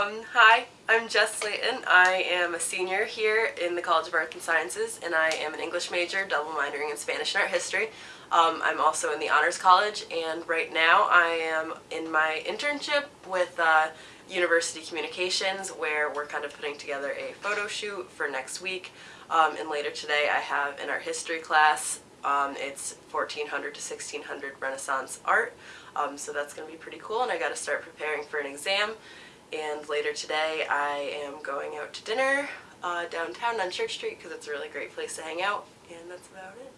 Um, hi, I'm Jess Slayton. I am a senior here in the College of Arts and Sciences and I am an English major, double minoring in Spanish and Art History. Um, I'm also in the Honors College and right now I am in my internship with uh, University Communications where we're kind of putting together a photo shoot for next week. Um, and later today I have an art history class. Um, it's 1400 to 1600 Renaissance art. Um, so that's going to be pretty cool and I got to start preparing for an exam and later today I am going out to dinner uh, downtown on Church Street because it's a really great place to hang out and that's about it.